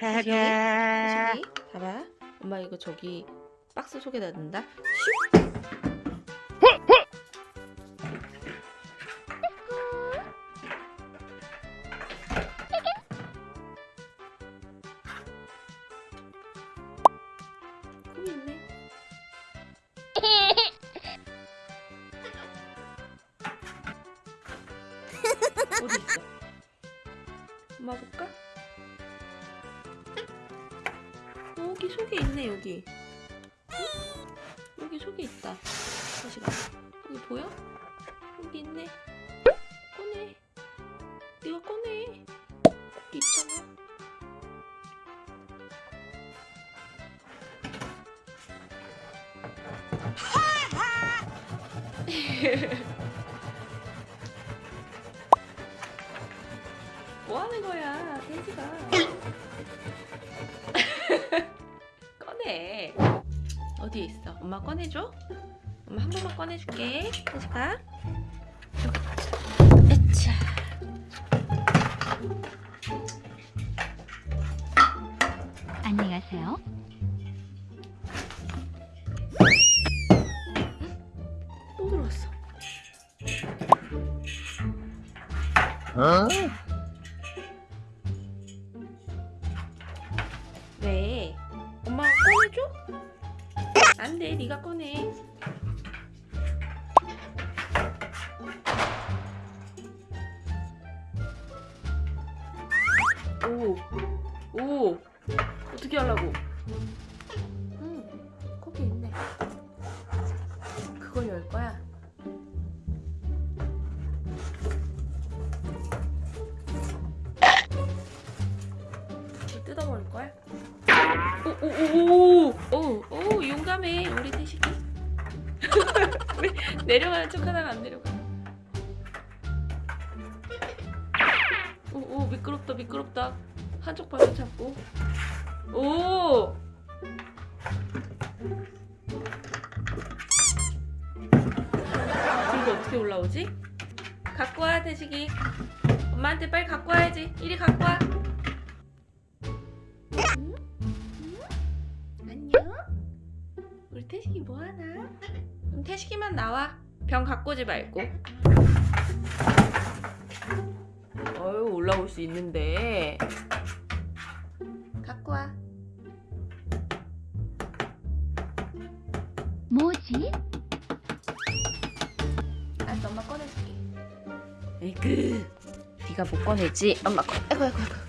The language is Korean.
저기, 저기, 봐봐. 엄마 이거 저기 박스 속에다 넣는다. 슉. 거기 있네. 어디 있어? 엄마 볼까? 여기 속에 있네 여기. 응? 여기 속에 있다. 봐. 여기 보여? 여기 있네. 꺼내. 네가 꺼내. 여기 있잖아. 뭐 하는 거야, 돼지가? 어디에 있어? 엄마 꺼내줘? 엄마 한 번만 꺼내줄게. 에차. 안녕히 가세요. 또 들어왔어. 왜? 엄마가 꺼내줘? 안 돼, 네가 꺼내. 오, 오, 어떻게 하려고? 응, 거기 있네. 그걸 열 거야. 뜯어버릴 거야? 오 오 오 오 오 용감해 우리 태식이. 왜 내려가는 척 하다가 안 내려가? 오오 미끄럽다 미끄럽다 한쪽 발로 잡고 오. 이거 어떻게 올라오지? 갖고 와 태식이. 엄마한테 빨리 갖고 와야지. 이리 갖고 와. 응? 응? 안녕? 우리 태식이 뭐하나? 그럼 태식이만 나와. 병 갖고 오지 말고. 어휴 올라올 수 있는데. 갖고 와. 뭐지? 알았어 엄마 꺼내줄게. 에이그 네가 못 꺼내지? 엄마 꺼 아이고 아이고 아이고